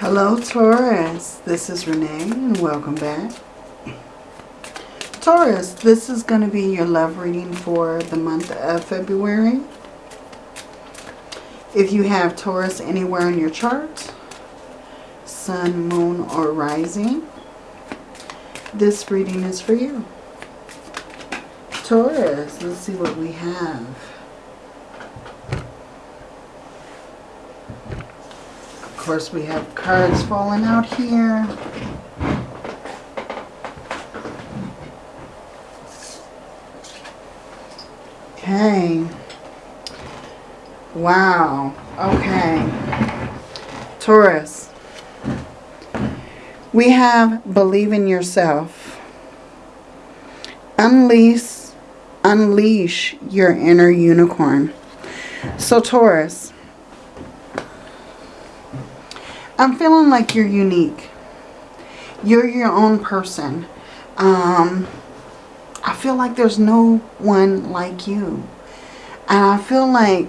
Hello Taurus, this is Renee and welcome back. Taurus, this is going to be your love reading for the month of February. If you have Taurus anywhere in your chart, Sun, Moon, or Rising, this reading is for you. Taurus, let's see what we have. Course, we have cards falling out here. Okay. Wow. Okay. Taurus. We have believe in yourself. Unleash, unleash your inner unicorn. So Taurus, I'm feeling like you're unique. You're your own person. Um, I feel like there's no one like you. And I feel like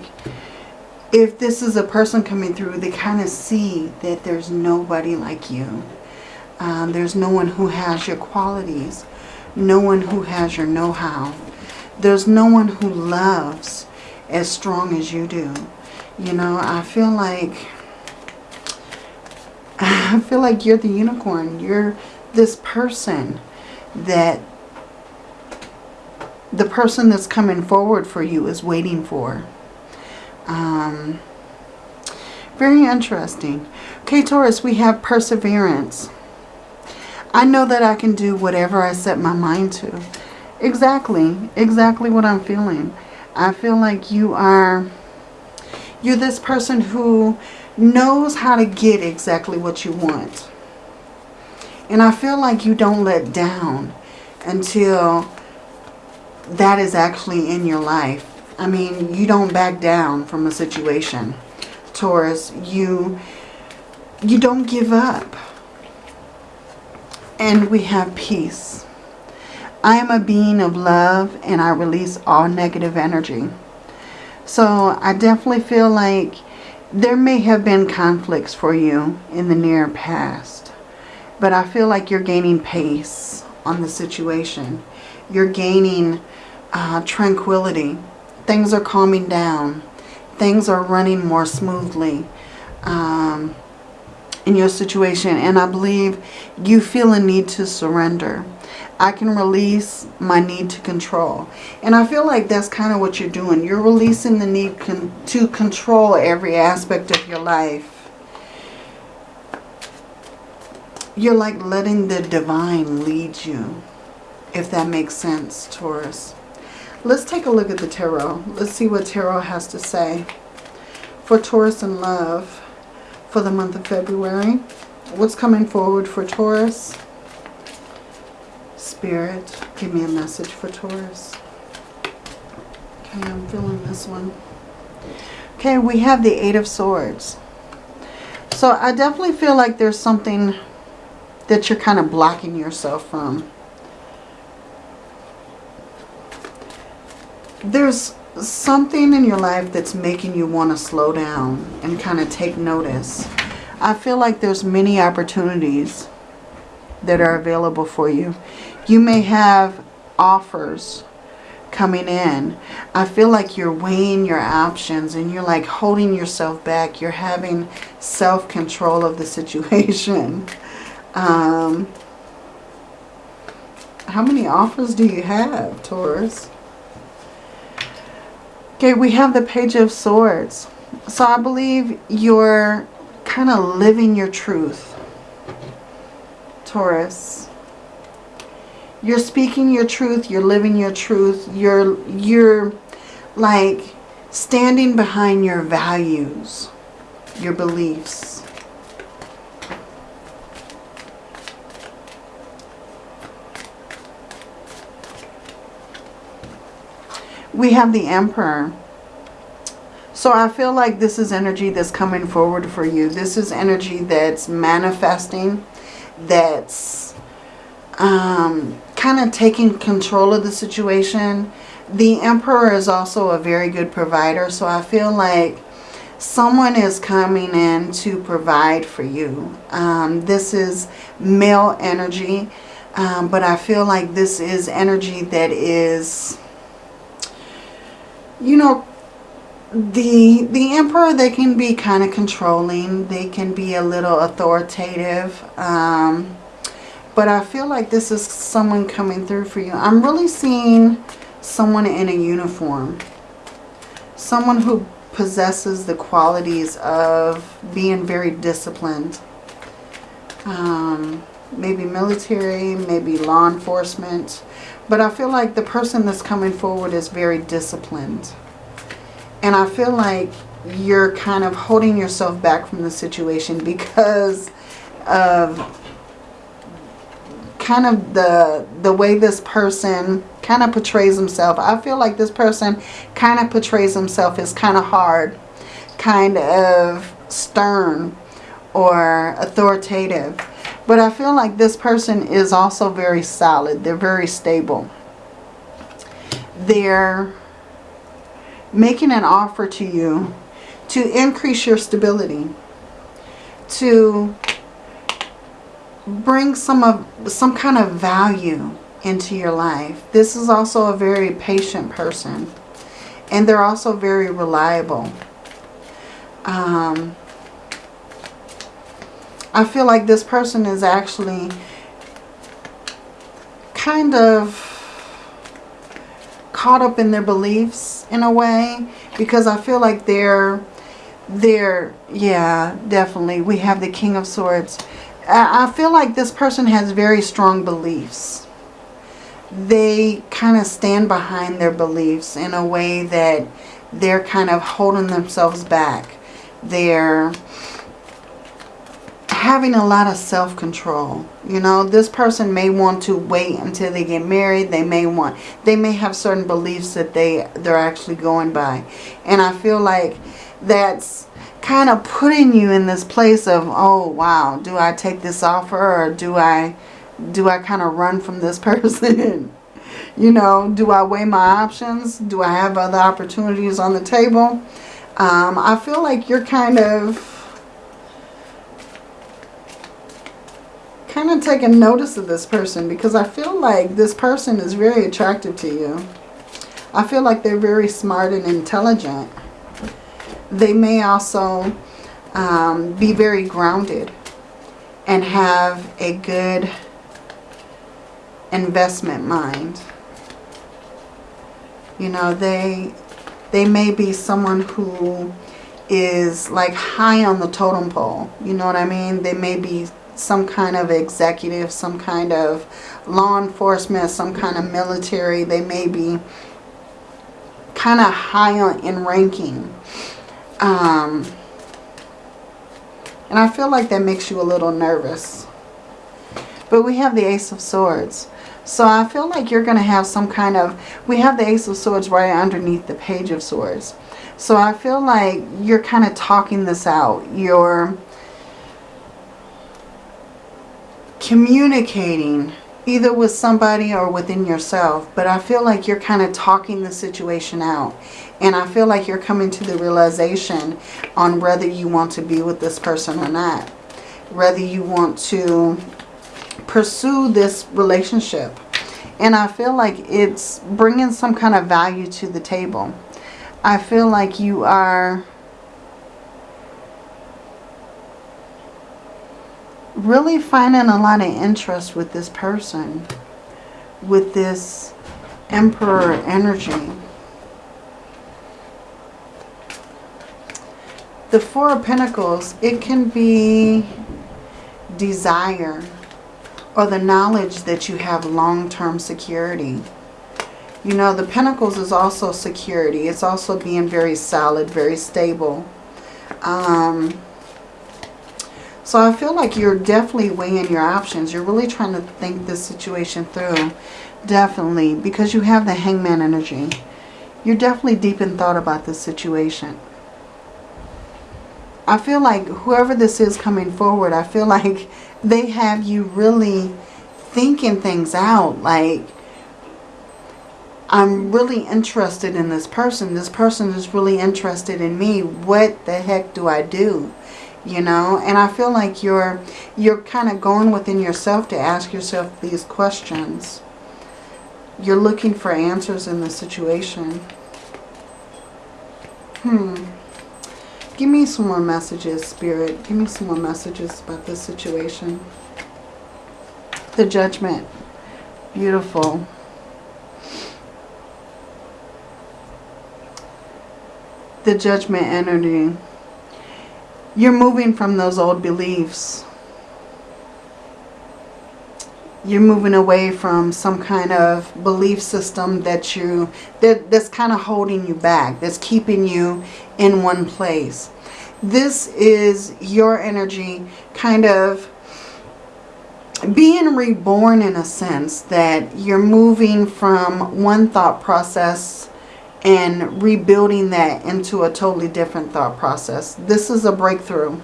if this is a person coming through, they kind of see that there's nobody like you. Um, there's no one who has your qualities. No one who has your know-how. There's no one who loves as strong as you do. You know, I feel like I feel like you're the unicorn. You're this person that the person that's coming forward for you is waiting for. Um, very interesting. Okay, Taurus, we have perseverance. I know that I can do whatever I set my mind to. Exactly. Exactly what I'm feeling. I feel like you are, you're this person who knows how to get exactly what you want. And I feel like you don't let down until that is actually in your life. I mean, you don't back down from a situation. Taurus, you, you don't give up. And we have peace. I am a being of love and I release all negative energy. So I definitely feel like there may have been conflicts for you in the near past. But I feel like you're gaining pace on the situation. You're gaining uh, tranquility. Things are calming down. Things are running more smoothly um, in your situation. And I believe you feel a need to surrender. I can release my need to control. And I feel like that's kind of what you're doing. You're releasing the need con to control every aspect of your life. You're like letting the divine lead you, if that makes sense, Taurus. Let's take a look at the tarot. Let's see what tarot has to say for Taurus and love for the month of February. What's coming forward for Taurus? Spirit, give me a message for Taurus. Okay, I'm feeling this one. Okay, we have the Eight of Swords. So I definitely feel like there's something that you're kind of blocking yourself from. There's something in your life that's making you want to slow down and kind of take notice. I feel like there's many opportunities that are available for you. You may have offers coming in. I feel like you're weighing your options and you're like holding yourself back. You're having self-control of the situation. Um, how many offers do you have, Taurus? Okay, we have the Page of Swords. So I believe you're kind of living your truth, Taurus you're speaking your truth, you're living your truth, you're, you're like standing behind your values, your beliefs. We have the Emperor. So I feel like this is energy that's coming forward for you. This is energy that's manifesting, that's um, kind of taking control of the situation. The Emperor is also a very good provider. So I feel like someone is coming in to provide for you. Um, this is male energy, um, but I feel like this is energy that is, you know, the the emperor they can be kind of controlling they can be a little authoritative um, but I feel like this is someone coming through for you. I'm really seeing someone in a uniform. Someone who possesses the qualities of being very disciplined. Um, maybe military maybe law enforcement. But I feel like the person that's coming forward is very disciplined. And I feel like you're kind of holding yourself back from the situation because of kind of the the way this person kind of portrays himself. I feel like this person kind of portrays himself as kind of hard, kind of stern or authoritative. But I feel like this person is also very solid. They're very stable. They're making an offer to you to increase your stability, to bring some of some kind of value into your life. This is also a very patient person. And they're also very reliable. Um, I feel like this person is actually kind of caught up in their beliefs in a way because I feel like they're they're yeah definitely we have the king of swords I feel like this person has very strong beliefs they kind of stand behind their beliefs in a way that they're kind of holding themselves back they're having a lot of self-control. You know, this person may want to wait until they get married. They may want, they may have certain beliefs that they, they're actually going by. And I feel like that's kind of putting you in this place of, oh, wow, do I take this offer or do I, do I kind of run from this person? you know, do I weigh my options? Do I have other opportunities on the table? Um, I feel like you're kind of kind of taking notice of this person because I feel like this person is very attractive to you. I feel like they're very smart and intelligent. They may also um, be very grounded and have a good investment mind. You know, they they may be someone who is like high on the totem pole. You know what I mean? They may be some kind of executive, some kind of law enforcement, some kind of military. They may be kind of high on, in ranking. Um, and I feel like that makes you a little nervous. But we have the Ace of Swords. So I feel like you're going to have some kind of... We have the Ace of Swords right underneath the Page of Swords. So I feel like you're kind of talking this out. You're communicating either with somebody or within yourself. But I feel like you're kind of talking the situation out. And I feel like you're coming to the realization on whether you want to be with this person or not. Whether you want to pursue this relationship. And I feel like it's bringing some kind of value to the table. I feel like you are really finding a lot of interest with this person, with this Emperor energy. The Four of Pentacles, it can be desire or the knowledge that you have long-term security. You know, the Pentacles is also security. It's also being very solid, very stable. Um, so I feel like you're definitely weighing your options. You're really trying to think this situation through. Definitely. Because you have the hangman energy. You're definitely deep in thought about this situation. I feel like whoever this is coming forward, I feel like they have you really thinking things out. Like, I'm really interested in this person. This person is really interested in me. What the heck do I do? You know, and I feel like you're you're kind of going within yourself to ask yourself these questions. You're looking for answers in the situation. Hmm. Give me some more messages, Spirit. Give me some more messages about this situation. The Judgment. Beautiful. The Judgment energy. You're moving from those old beliefs. You're moving away from some kind of belief system that you that, that's kind of holding you back, that's keeping you in one place. This is your energy kind of being reborn in a sense that you're moving from one thought process and rebuilding that into a totally different thought process. This is a breakthrough.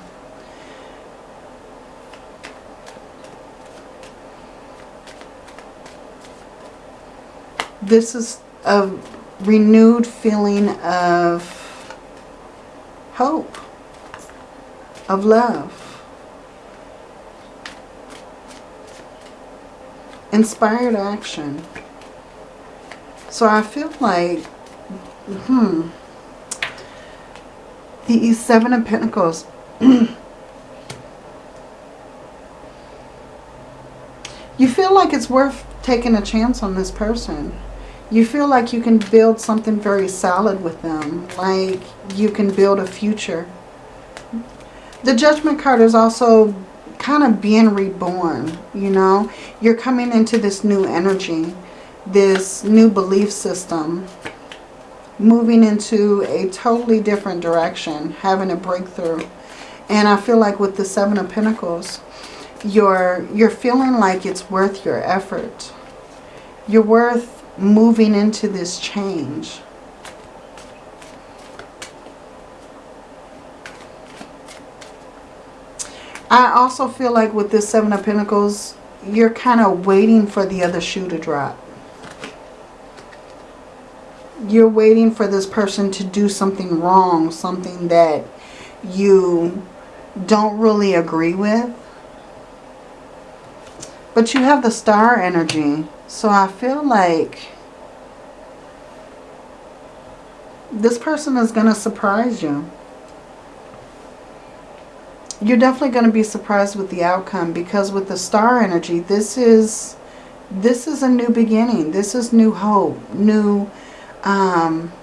This is a renewed feeling of hope, of love. Inspired action. So I feel like, hmm, the Seven of Pentacles. you feel like it's worth taking a chance on this person you feel like you can build something very solid with them. Like you can build a future. The Judgment card is also kind of being reborn, you know. You're coming into this new energy, this new belief system, moving into a totally different direction, having a breakthrough. And I feel like with the Seven of Pentacles, you're, you're feeling like it's worth your effort. You're worth moving into this change. I also feel like with this Seven of Pentacles, you're kind of waiting for the other shoe to drop. You're waiting for this person to do something wrong, something that you don't really agree with. But you have the star energy. So I feel like this person is going to surprise you. You're definitely going to be surprised with the outcome because with the star energy, this is this is a new beginning. This is new hope, new um,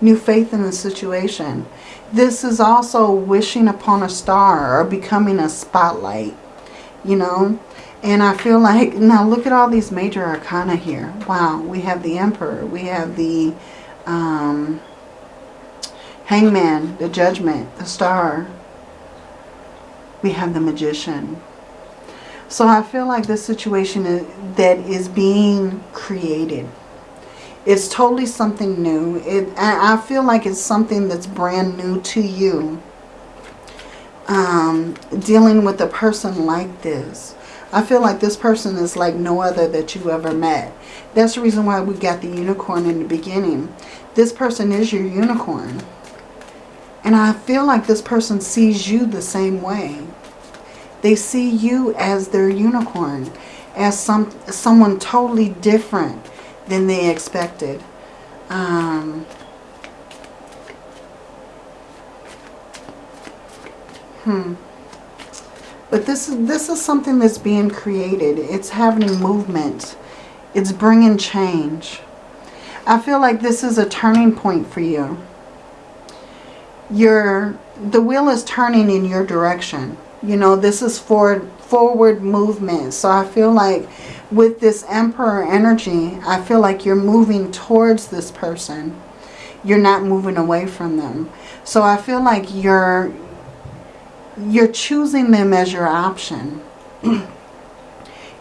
new faith in the situation. This is also wishing upon a star or becoming a spotlight, you know. And I feel like, now look at all these major arcana here. Wow, we have the Emperor. We have the um, Hangman, the Judgment, the Star. We have the Magician. So I feel like this situation is, that is being created. It's totally something new. It, I feel like it's something that's brand new to you. Um, dealing with a person like this I feel like this person is like no other that you ever met. That's the reason why we got the unicorn in the beginning. This person is your unicorn. And I feel like this person sees you the same way. They see you as their unicorn. As some someone totally different than they expected. Um, hmm. But this is, this is something that's being created. It's having movement. It's bringing change. I feel like this is a turning point for you. Your, the wheel is turning in your direction. You know, this is forward, forward movement. So I feel like with this Emperor energy, I feel like you're moving towards this person. You're not moving away from them. So I feel like you're you're choosing them as your option.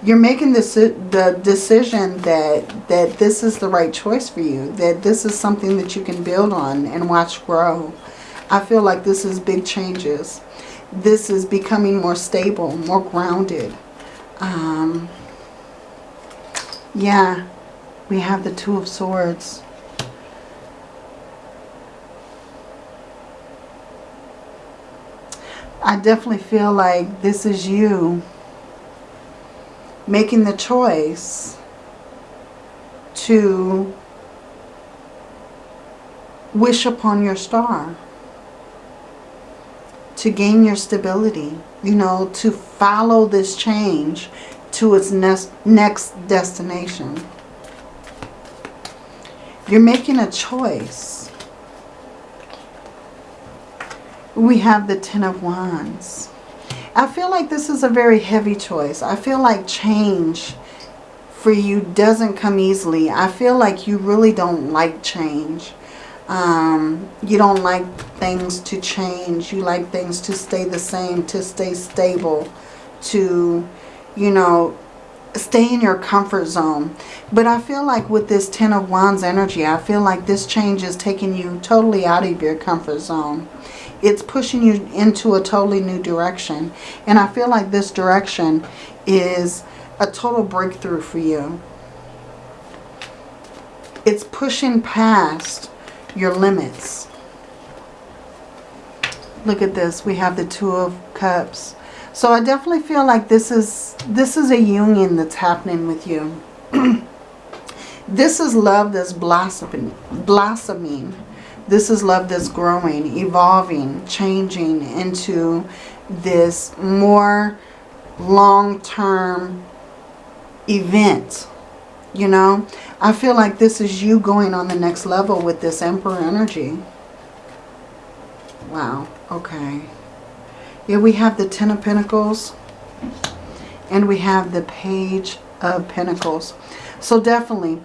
you're making this the decision that that this is the right choice for you, that this is something that you can build on and watch grow. I feel like this is big changes. This is becoming more stable, more grounded. Um, yeah. We have the Two of Swords. I definitely feel like this is you making the choice to wish upon your star, to gain your stability, you know, to follow this change to its next, next destination. You're making a choice. We have the Ten of Wands. I feel like this is a very heavy choice. I feel like change for you doesn't come easily. I feel like you really don't like change. Um, you don't like things to change. You like things to stay the same, to stay stable, to, you know, stay in your comfort zone. But I feel like with this Ten of Wands energy, I feel like this change is taking you totally out of your comfort zone. It's pushing you into a totally new direction. And I feel like this direction is a total breakthrough for you. It's pushing past your limits. Look at this. We have the Two of Cups. So I definitely feel like this is this is a union that's happening with you. this is love that's blossoming, blossoming this is love that's growing, evolving, changing into this more long-term event. You know, I feel like this is you going on the next level with this Emperor energy. Wow, okay. Yeah, we have the Ten of Pentacles and we have the Page of Pentacles. So definitely,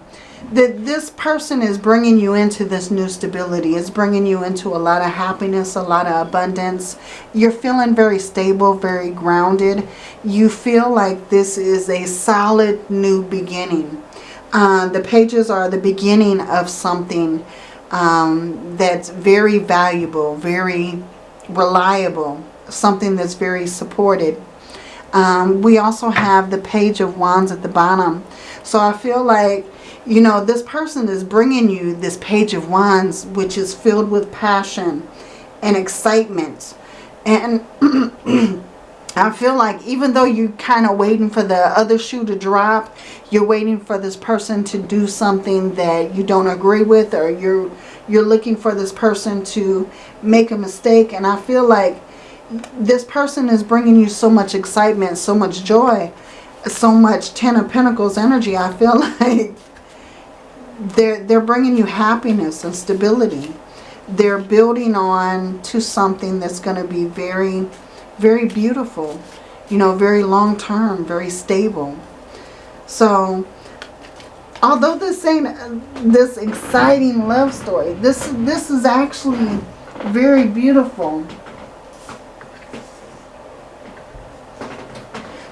this person is bringing you into this new stability. It's bringing you into a lot of happiness, a lot of abundance. You're feeling very stable, very grounded. You feel like this is a solid new beginning. Uh, the pages are the beginning of something um, that's very valuable, very reliable, something that's very supported. Um, we also have the page of wands at the bottom. So I feel like you know, this person is bringing you this page of wands, which is filled with passion and excitement. And I feel like even though you're kind of waiting for the other shoe to drop, you're waiting for this person to do something that you don't agree with or you're you're looking for this person to make a mistake. And I feel like this person is bringing you so much excitement, so much joy, so much Ten of Pentacles energy. I feel like they're, they're bringing you happiness and stability. They're building on to something that's going to be very, very beautiful. You know, very long term, very stable. So, although this ain't uh, this exciting love story, this, this is actually very beautiful.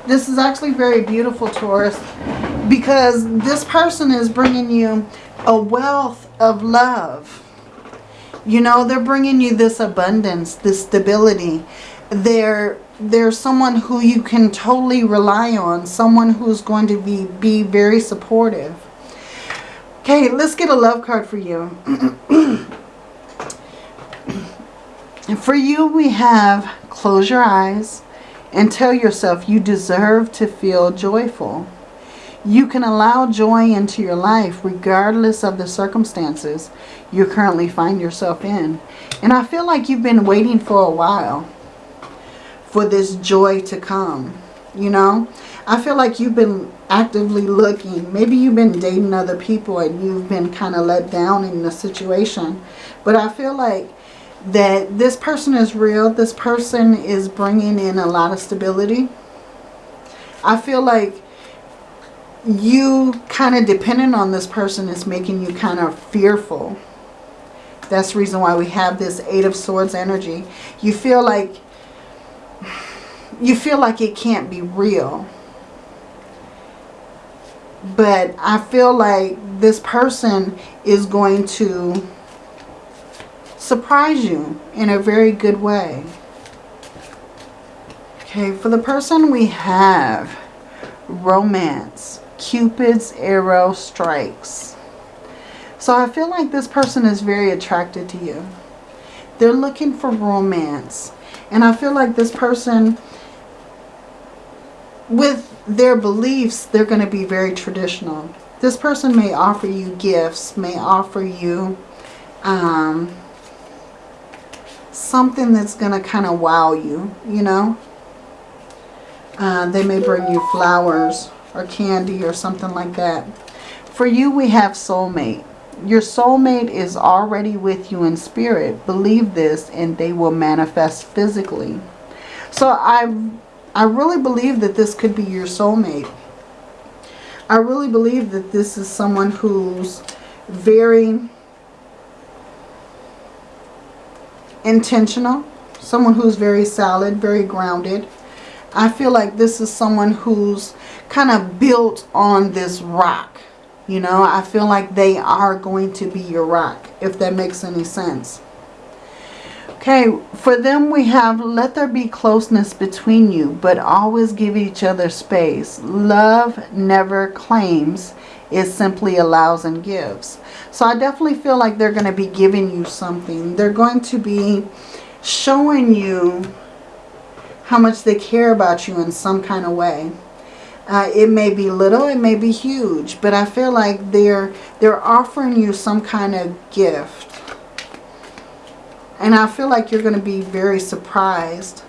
This is actually very beautiful, Taurus, because this person is bringing you a wealth of love. You know, they're bringing you this abundance, this stability. They're, they're someone who you can totally rely on, someone who's going to be, be very supportive. Okay, let's get a love card for you. for you, we have close your eyes and tell yourself you deserve to feel joyful. You can allow joy into your life regardless of the circumstances you currently find yourself in. And I feel like you've been waiting for a while for this joy to come. You know, I feel like you've been actively looking. Maybe you've been dating other people and you've been kind of let down in the situation. But I feel like that this person is real. This person is bringing in a lot of stability. I feel like you kind of dependent on this person is making you kind of fearful. That's the reason why we have this Eight of Swords energy. You feel like you feel like it can't be real. But I feel like this person is going to surprise you in a very good way. Okay, for the person we have romance, Cupid's arrow strikes. So I feel like this person is very attracted to you. They're looking for romance. And I feel like this person, with their beliefs, they're going to be very traditional. This person may offer you gifts, may offer you um, something that's going to kind of wow you, you know. Uh, they may bring you flowers or candy or something like that. For you, we have soulmate. Your soulmate is already with you in spirit. Believe this and they will manifest physically. So I, I really believe that this could be your soulmate. I really believe that this is someone who's very intentional. Someone who's very solid, very grounded. I feel like this is someone who's kind of built on this rock. You know, I feel like they are going to be your rock, if that makes any sense. Okay, for them we have let there be closeness between you, but always give each other space. Love never claims, it simply allows and gives. So I definitely feel like they're going to be giving you something. They're going to be showing you how much they care about you in some kind of way. Uh, it may be little, it may be huge, but I feel like they're they're offering you some kind of gift. And I feel like you're going to be very surprised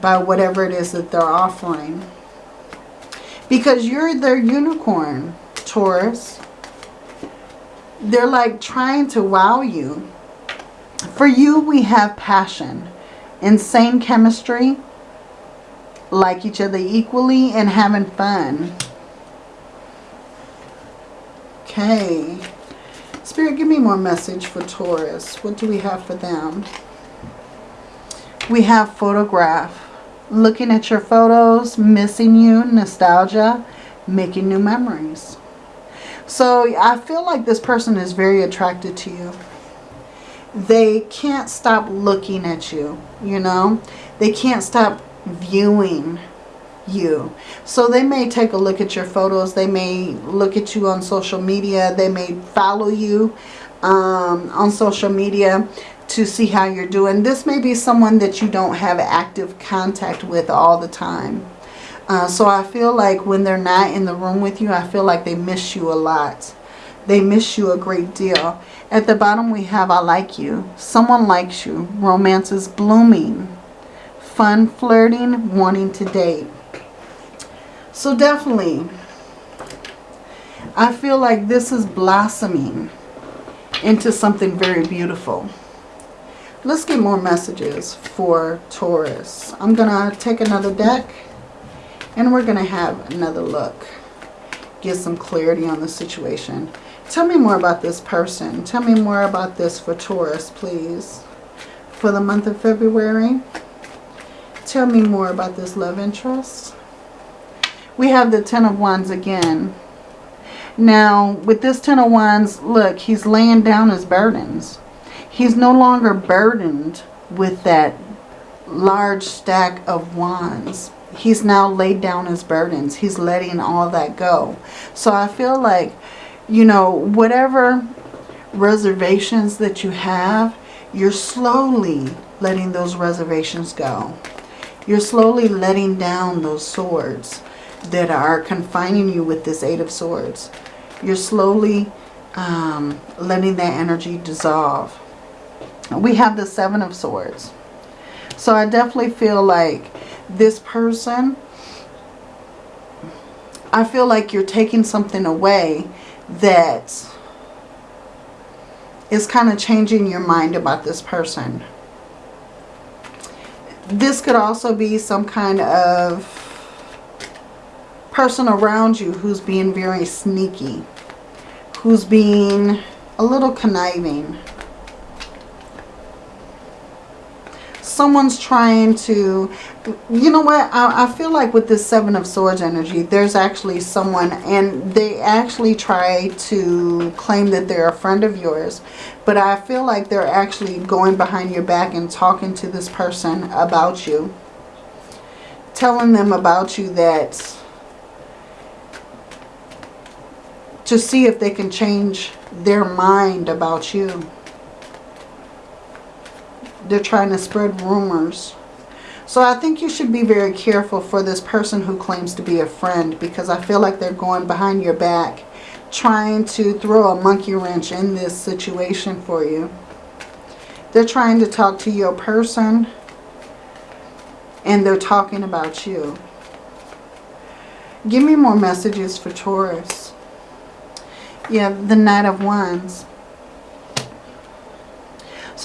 by whatever it is that they're offering. Because you're their unicorn, Taurus. They're like trying to wow you. For you, we have passion, insane chemistry, like each other equally and having fun. Okay. Spirit, give me more message for Taurus. What do we have for them? We have photograph. Looking at your photos, missing you, nostalgia, making new memories. So I feel like this person is very attracted to you. They can't stop looking at you, you know. They can't stop viewing you. So they may take a look at your photos. They may look at you on social media. They may follow you um, on social media to see how you're doing. This may be someone that you don't have active contact with all the time. Uh, so I feel like when they're not in the room with you, I feel like they miss you a lot. They miss you a great deal. At the bottom we have I like you. Someone likes you. Romance is blooming fun flirting, wanting to date. So definitely, I feel like this is blossoming into something very beautiful. Let's get more messages for Taurus. I'm going to take another deck and we're going to have another look. Get some clarity on the situation. Tell me more about this person. Tell me more about this for Taurus, please. For the month of February. Tell me more about this love interest. We have the Ten of Wands again. Now, with this Ten of Wands, look, he's laying down his burdens. He's no longer burdened with that large stack of wands. He's now laid down his burdens. He's letting all that go. So I feel like, you know, whatever reservations that you have, you're slowly letting those reservations go. You're slowly letting down those swords that are confining you with this Eight of Swords. You're slowly um, letting that energy dissolve. We have the Seven of Swords. So I definitely feel like this person, I feel like you're taking something away that is kind of changing your mind about this person this could also be some kind of person around you who's being very sneaky, who's being a little conniving. Someone's trying to, you know what, I, I feel like with this Seven of Swords energy, there's actually someone, and they actually try to claim that they're a friend of yours, but I feel like they're actually going behind your back and talking to this person about you. Telling them about you that to see if they can change their mind about you. They're trying to spread rumors. So I think you should be very careful for this person who claims to be a friend because I feel like they're going behind your back trying to throw a monkey wrench in this situation for you. They're trying to talk to your person and they're talking about you. Give me more messages for Taurus. Yeah, the Knight of Wands.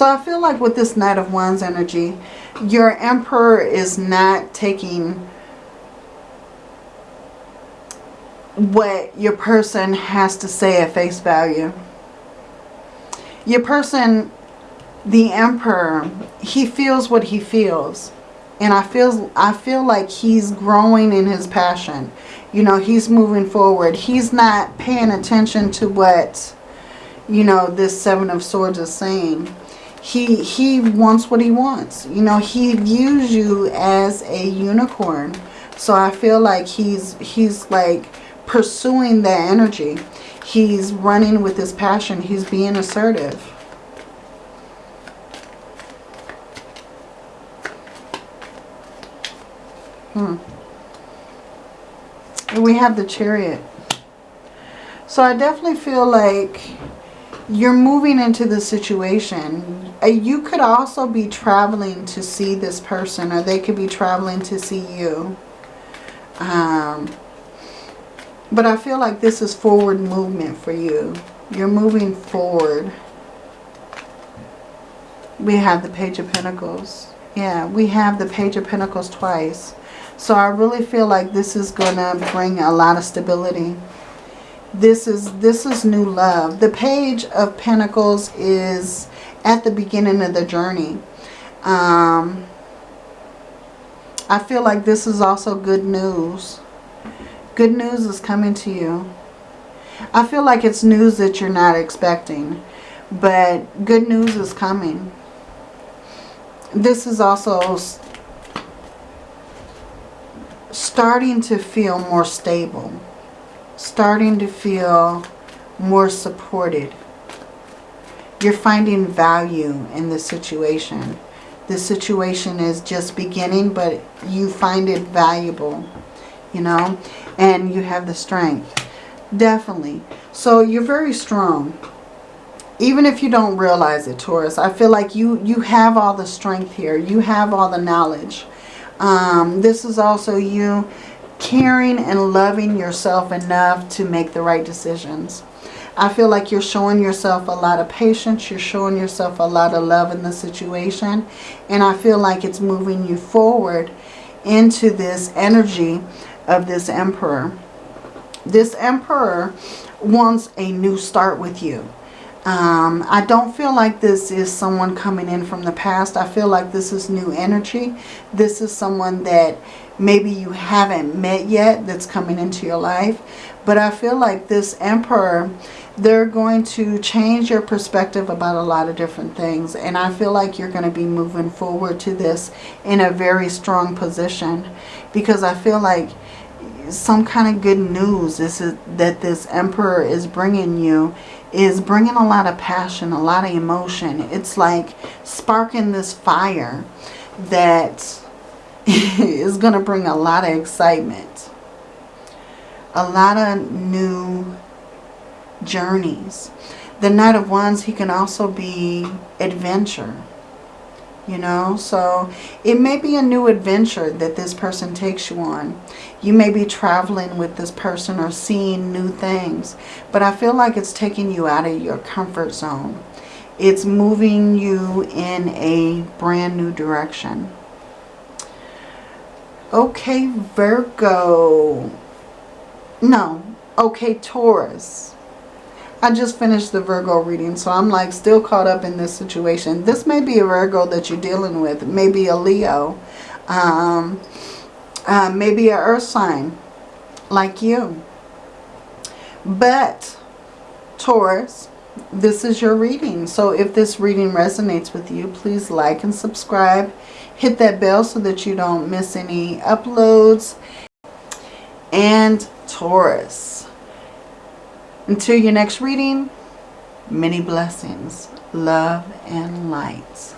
So I feel like with this Knight of Wands energy, your Emperor is not taking what your person has to say at face value. Your person, the Emperor, he feels what he feels. And I feel, I feel like he's growing in his passion. You know, he's moving forward. He's not paying attention to what, you know, this Seven of Swords is saying he he wants what he wants. You know he views you as a unicorn. So i feel like he's he's like pursuing that energy. He's running with his passion. He's being assertive. Hmm. We have the chariot. So i definitely feel like you're moving into the situation. You could also be traveling to see this person or they could be traveling to see you. Um, but I feel like this is forward movement for you. You're moving forward. We have the Page of Pentacles. Yeah, we have the Page of Pentacles twice. So I really feel like this is going to bring a lot of stability this is this is new love the page of pentacles is at the beginning of the journey. Um, I feel like this is also good news. Good news is coming to you. I feel like it's news that you're not expecting but good news is coming. This is also starting to feel more stable starting to feel more supported. You're finding value in the situation. The situation is just beginning, but you find it valuable, you know, and you have the strength. Definitely. So you're very strong. Even if you don't realize it, Taurus, I feel like you, you have all the strength here. You have all the knowledge. Um, this is also you caring and loving yourself enough to make the right decisions. I feel like you're showing yourself a lot of patience. You're showing yourself a lot of love in the situation. And I feel like it's moving you forward into this energy of this emperor. This emperor wants a new start with you. Um, I don't feel like this is someone coming in from the past. I feel like this is new energy. This is someone that maybe you haven't met yet that's coming into your life. But I feel like this emperor, they're going to change your perspective about a lot of different things. And I feel like you're going to be moving forward to this in a very strong position. Because I feel like some kind of good news is that this emperor is bringing you is bringing a lot of passion, a lot of emotion. It's like sparking this fire that is going to bring a lot of excitement. A lot of new journeys. The Knight of Wands, he can also be adventure. You know, so it may be a new adventure that this person takes you on. You may be traveling with this person or seeing new things. But I feel like it's taking you out of your comfort zone. It's moving you in a brand new direction. Okay, Virgo. No. Okay, Taurus. I just finished the Virgo reading, so I'm like still caught up in this situation. This may be a Virgo that you're dealing with. Maybe a Leo. Um, uh, maybe a earth sign like you. But, Taurus, this is your reading. So if this reading resonates with you, please like and subscribe hit that bell so that you don't miss any uploads. And Taurus, Until your next reading, many blessings, love, and lights.